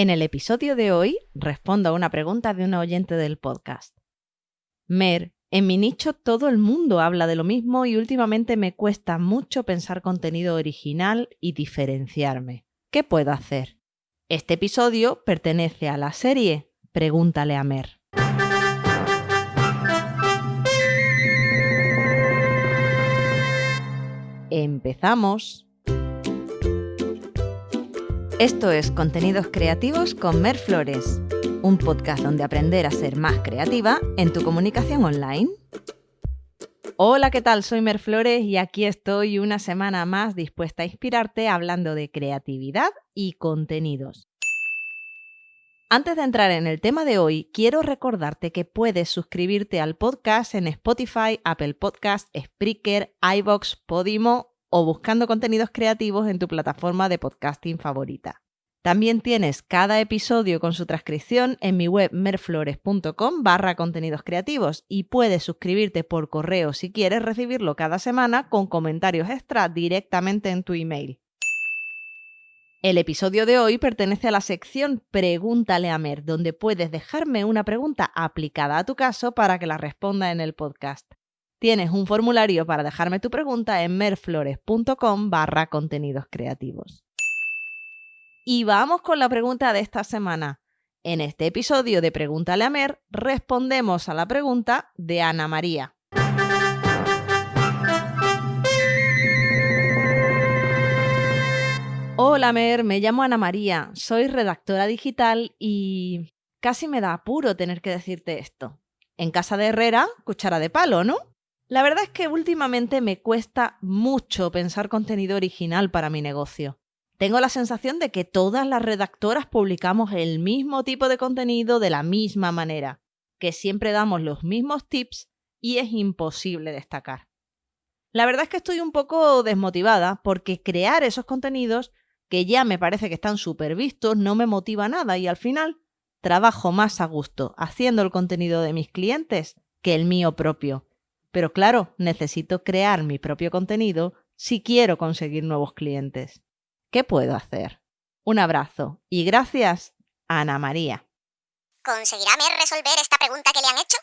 En el episodio de hoy respondo a una pregunta de una oyente del podcast. Mer, en mi nicho todo el mundo habla de lo mismo y últimamente me cuesta mucho pensar contenido original y diferenciarme. ¿Qué puedo hacer? Este episodio pertenece a la serie Pregúntale a Mer. Empezamos. Esto es Contenidos Creativos con Mer Flores, un podcast donde aprender a ser más creativa en tu comunicación online. Hola, ¿qué tal? Soy Mer Flores y aquí estoy una semana más dispuesta a inspirarte hablando de creatividad y contenidos. Antes de entrar en el tema de hoy, quiero recordarte que puedes suscribirte al podcast en Spotify, Apple Podcast, Spreaker, iBox, Podimo o buscando contenidos creativos en tu plataforma de podcasting favorita. También tienes cada episodio con su transcripción en mi web merflores.com barra contenidos creativos y puedes suscribirte por correo si quieres recibirlo cada semana con comentarios extra directamente en tu email. El episodio de hoy pertenece a la sección Pregúntale a Mer, donde puedes dejarme una pregunta aplicada a tu caso para que la responda en el podcast. Tienes un formulario para dejarme tu pregunta en merflores.com barra contenidos creativos. Y vamos con la pregunta de esta semana. En este episodio de Pregúntale a Mer respondemos a la pregunta de Ana María. Hola Mer, me llamo Ana María, soy redactora digital y casi me da apuro tener que decirte esto. En casa de Herrera, cuchara de palo, ¿no? La verdad es que últimamente me cuesta mucho pensar contenido original para mi negocio. Tengo la sensación de que todas las redactoras publicamos el mismo tipo de contenido de la misma manera, que siempre damos los mismos tips y es imposible destacar. La verdad es que estoy un poco desmotivada porque crear esos contenidos, que ya me parece que están súper vistos, no me motiva nada y al final trabajo más a gusto haciendo el contenido de mis clientes que el mío propio pero claro, necesito crear mi propio contenido si quiero conseguir nuevos clientes. ¿Qué puedo hacer? Un abrazo y gracias, Ana María. ¿Conseguirá Mer resolver esta pregunta que le han hecho?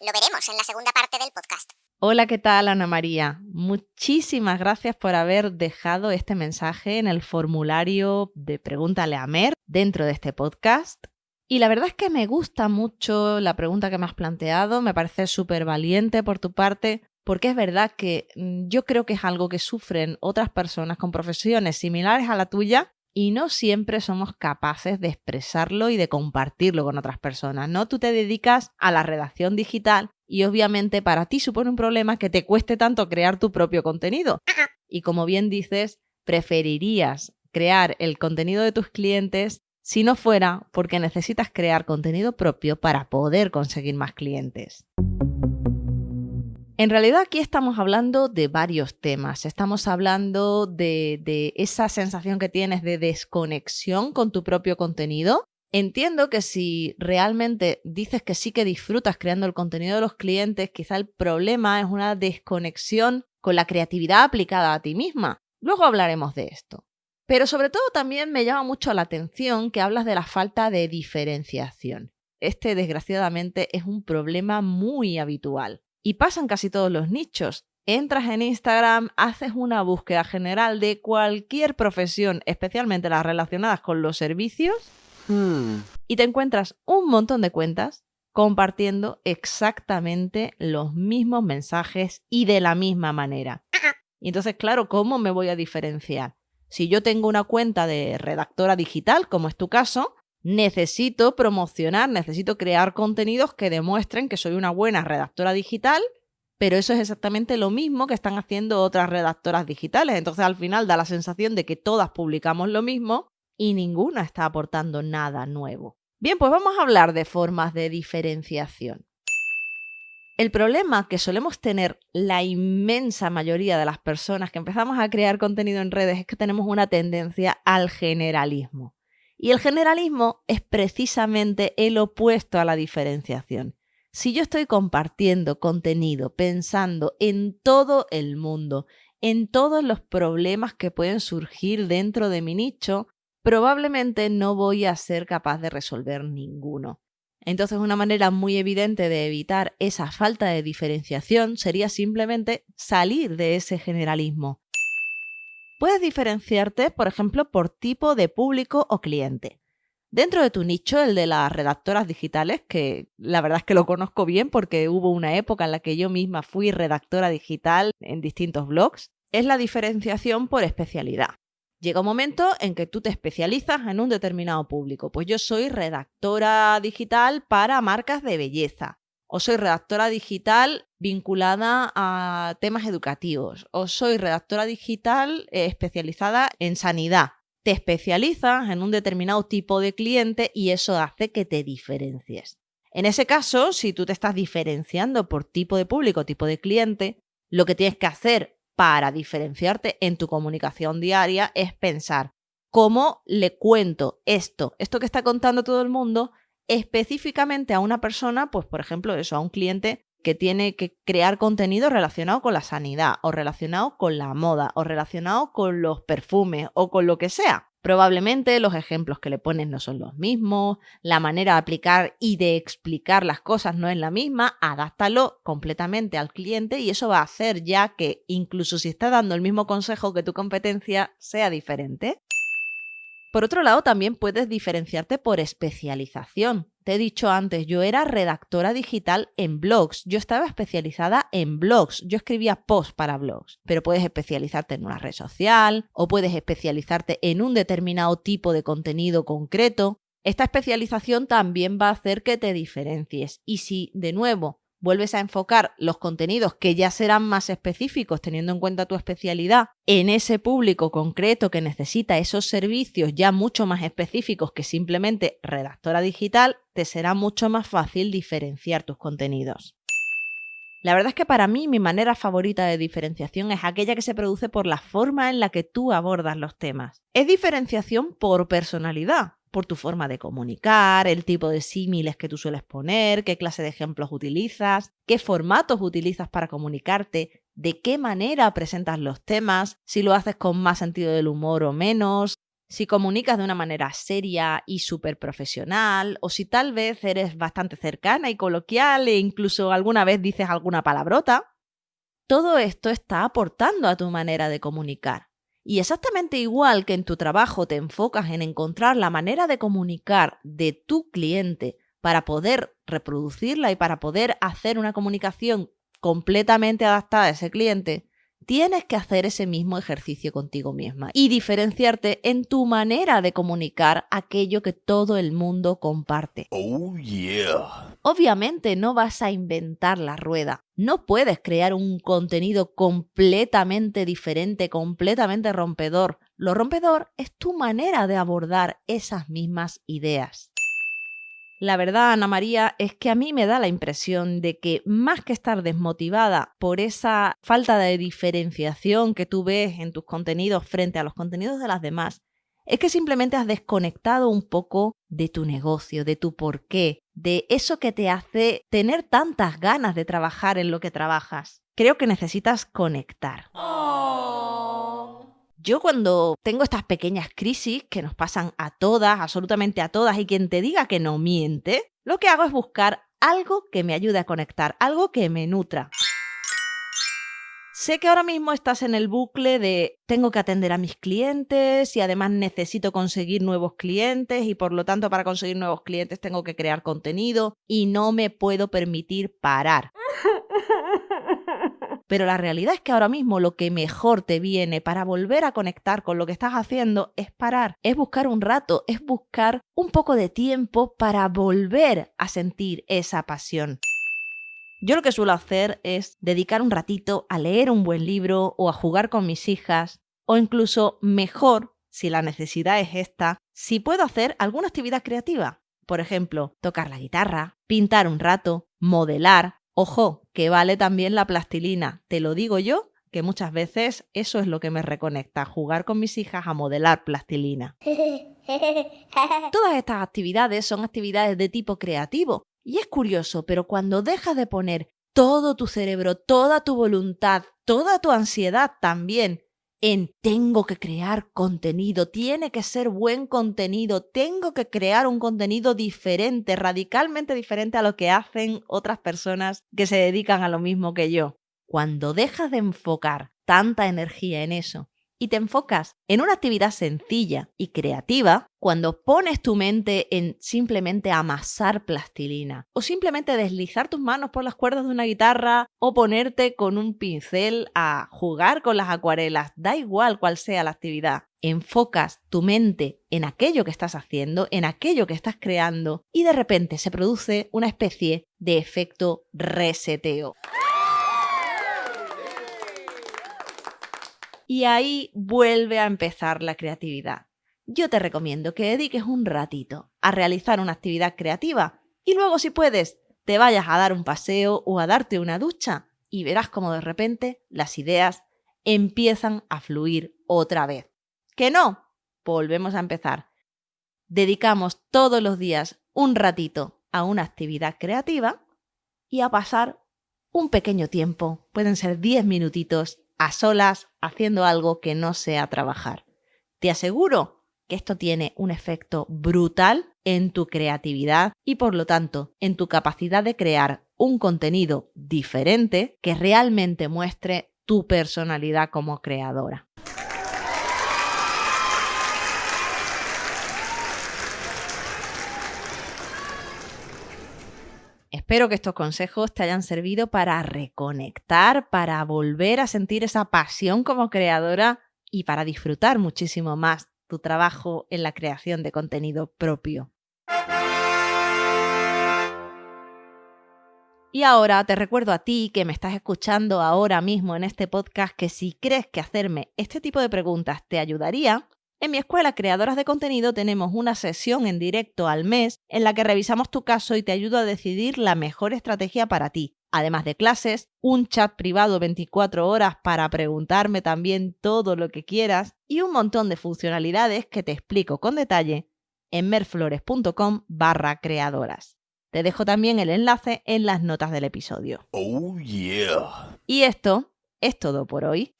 Lo veremos en la segunda parte del podcast. Hola, ¿qué tal Ana María? Muchísimas gracias por haber dejado este mensaje en el formulario de Pregúntale a Mer dentro de este podcast. Y la verdad es que me gusta mucho la pregunta que me has planteado, me parece súper valiente por tu parte, porque es verdad que mm, yo creo que es algo que sufren otras personas con profesiones similares a la tuya y no siempre somos capaces de expresarlo y de compartirlo con otras personas, ¿no? Tú te dedicas a la redacción digital y obviamente para ti supone un problema que te cueste tanto crear tu propio contenido. Y como bien dices, preferirías crear el contenido de tus clientes si no fuera porque necesitas crear contenido propio para poder conseguir más clientes. En realidad aquí estamos hablando de varios temas. Estamos hablando de, esa sensación que tienes de desconexión con tu propio contenido. Entiendo que si realmente dices que sí que disfrutas creando el contenido de los clientes, quizá el problema es una desconexión con la creatividad aplicada a ti misma. Luego hablaremos de esto. Pero sobre todo también me llama mucho la atención que hablas de la falta de diferenciación. Este, desgraciadamente, es un problema muy habitual y pasa en casi todos los nichos. Entras en Instagram, haces una búsqueda general de cualquier profesión, especialmente las relacionadas con los servicios, hmm. y te encuentras un montón de cuentas compartiendo exactamente los mismos mensajes y de la misma manera. Y entonces, claro, ¿cómo me voy a diferenciar? Si yo tengo una cuenta de redactora digital, como es tu caso, necesito promocionar, necesito crear contenidos que demuestren que soy una buena redactora digital, pero eso es exactamente lo mismo que están haciendo otras redactoras digitales. Entonces al final da la sensación de que todas publicamos lo mismo y ninguna está aportando nada nuevo. Bien, pues vamos a hablar de formas de diferenciación. El problema que solemos tener la inmensa mayoría de las personas que empezamos a crear contenido en redes es que tenemos una tendencia al generalismo. Y el generalismo es precisamente el opuesto a la diferenciación. Si yo estoy compartiendo contenido pensando en todo el mundo en todos los problemas que pueden surgir dentro de mi nicho, probablemente no voy a ser capaz de resolver ninguno. Entonces, una manera muy evidente de evitar esa falta de diferenciación sería simplemente salir de ese generalismo. Puedes diferenciarte, por ejemplo, por tipo de público o cliente. Dentro de tu nicho, el de las redactoras digitales, que la verdad es que lo conozco bien porque hubo una época en la que yo misma fui redactora digital en distintos blogs, es la diferenciación por especialidad. Llega un momento en que tú te especializas en un determinado público. Pues yo soy redactora digital para marcas de belleza. O soy redactora digital vinculada a temas educativos. O soy redactora digital eh, especializada en sanidad te especializas en un determinado tipo de cliente y eso hace que te diferencies. En ese caso, si tú te estás diferenciando por tipo de público, tipo de cliente, lo que tienes que hacer para diferenciarte en tu comunicación diaria es pensar cómo le cuento esto, esto que está contando todo el mundo, específicamente a una persona, pues por ejemplo eso, a un cliente que tiene que crear contenido relacionado con la sanidad o relacionado con la moda o relacionado con los perfumes o con lo que sea. Probablemente los ejemplos que le pones no son los mismos, la manera de aplicar y de explicar las cosas no es la misma, adáptalo completamente al cliente y eso va a hacer ya que incluso si está dando el mismo consejo que tu competencia sea diferente. Por otro lado, también puedes diferenciarte por especialización. Te he dicho antes, yo era redactora digital en blogs, yo estaba especializada en blogs, yo escribía posts para blogs, pero puedes especializarte en una red social o puedes especializarte en un determinado tipo de contenido concreto. Esta especialización también va a hacer que te diferencies. Y si de nuevo vuelves a enfocar los contenidos que ya serán más específicos teniendo en cuenta tu especialidad en ese público concreto que necesita esos servicios ya mucho más específicos que simplemente redactora digital, te será mucho más fácil diferenciar tus contenidos. La verdad es que para mí mi manera favorita de diferenciación es aquella que se produce por la forma en la que tú abordas los temas. Es diferenciación por personalidad por tu forma de comunicar, el tipo de símiles que tú sueles poner, qué clase de ejemplos utilizas, qué formatos utilizas para comunicarte, de qué manera presentas los temas, si lo haces con más sentido del humor o menos, si comunicas de una manera seria y súper profesional, o si tal vez eres bastante cercana y coloquial e incluso alguna vez dices alguna palabrota. Todo esto está aportando a tu manera de comunicar. Y exactamente igual que en tu trabajo te enfocas en encontrar la manera de comunicar de tu cliente para poder reproducirla y para poder hacer una comunicación completamente adaptada a ese cliente, tienes que hacer ese mismo ejercicio contigo misma y diferenciarte en tu manera de comunicar aquello que todo el mundo comparte. Oh, yeah. Obviamente no vas a inventar la rueda. No puedes crear un contenido completamente diferente, completamente rompedor. Lo rompedor es tu manera de abordar esas mismas ideas. La verdad, Ana María, es que a mí me da la impresión de que más que estar desmotivada por esa falta de diferenciación que tú ves en tus contenidos frente a los contenidos de las demás, es que simplemente has desconectado un poco de tu negocio, de tu porqué, de eso que te hace tener tantas ganas de trabajar en lo que trabajas. Creo que necesitas conectar. Yo cuando tengo estas pequeñas crisis que nos pasan a todas, absolutamente a todas, y quien te diga que no miente, lo que hago es buscar algo que me ayude a conectar, algo que me nutra. Sé que ahora mismo estás en el bucle de tengo que atender a mis clientes y además necesito conseguir nuevos clientes y por lo tanto para conseguir nuevos clientes tengo que crear contenido y no me puedo permitir parar. Pero la realidad es que ahora mismo lo que mejor te viene para volver a conectar con lo que estás haciendo es parar, es buscar un rato, es buscar un poco de tiempo para volver a sentir esa pasión. Yo lo que suelo hacer es dedicar un ratito a leer un buen libro o a jugar con mis hijas o incluso mejor, si la necesidad es esta, si puedo hacer alguna actividad creativa. Por ejemplo, tocar la guitarra, pintar un rato, modelar, Ojo, que vale también la plastilina. Te lo digo yo, que muchas veces eso es lo que me reconecta, jugar con mis hijas a modelar plastilina. Todas estas actividades son actividades de tipo creativo. Y es curioso, pero cuando dejas de poner todo tu cerebro, toda tu voluntad, toda tu ansiedad también en tengo que crear contenido, tiene que ser buen contenido, tengo que crear un contenido diferente, radicalmente diferente a lo que hacen otras personas que se dedican a lo mismo que yo. Cuando dejas de enfocar tanta energía en eso y te enfocas en una actividad sencilla y creativa, cuando pones tu mente en simplemente amasar plastilina o simplemente deslizar tus manos por las cuerdas de una guitarra o ponerte con un pincel a jugar con las acuarelas, da igual cuál sea la actividad, enfocas tu mente en aquello que estás haciendo, en aquello que estás creando y de repente se produce una especie de efecto reseteo. Y ahí vuelve a empezar la creatividad. Yo te recomiendo que dediques un ratito a realizar una actividad creativa y luego si puedes te vayas a dar un paseo o a darte una ducha y verás como de repente las ideas empiezan a fluir otra vez. ¿Que no? Volvemos a empezar. Dedicamos todos los días un ratito a una actividad creativa y a pasar un pequeño tiempo, pueden ser 10 minutitos, a solas haciendo algo que no sea trabajar. Te aseguro que esto tiene un efecto brutal en tu creatividad y por lo tanto en tu capacidad de crear un contenido diferente que realmente muestre tu personalidad como creadora. Espero que estos consejos te hayan servido para reconectar, para volver a sentir esa pasión como creadora y para disfrutar muchísimo más tu trabajo en la creación de contenido propio. Y ahora te recuerdo a ti que me estás escuchando ahora mismo en este podcast que si crees que hacerme este tipo de preguntas te ayudaría, en mi escuela Creadoras de Contenido tenemos una sesión en directo al mes en la que revisamos tu caso y te ayudo a decidir la mejor estrategia para ti. Además de clases, un chat privado 24 horas para preguntarme también todo lo que quieras y un montón de funcionalidades que te explico con detalle en merflores.com barra creadoras. Te dejo también el enlace en las notas del episodio. Oh yeah. Y esto es todo por hoy.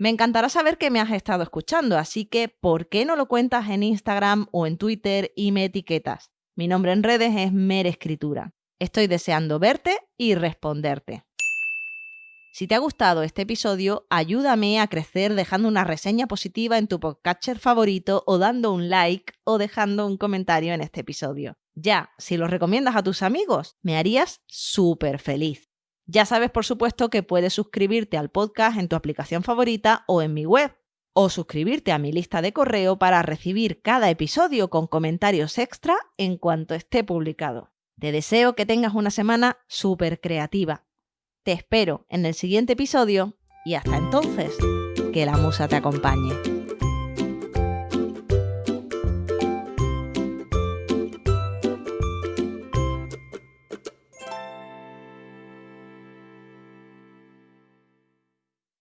Me encantará saber que me has estado escuchando, así que ¿por qué no lo cuentas en Instagram o en Twitter y me etiquetas? Mi nombre en redes es Mer Escritura. Estoy deseando verte y responderte. Si te ha gustado este episodio, ayúdame a crecer dejando una reseña positiva en tu podcatcher favorito o dando un like o dejando un comentario en este episodio. Ya, si lo recomiendas a tus amigos, me harías súper feliz. Ya sabes, por supuesto, que puedes suscribirte al podcast en tu aplicación favorita o en mi web, o suscribirte a mi lista de correo para recibir cada episodio con comentarios extra en cuanto esté publicado. Te deseo que tengas una semana súper creativa. Te espero en el siguiente episodio y hasta entonces, que la musa te acompañe.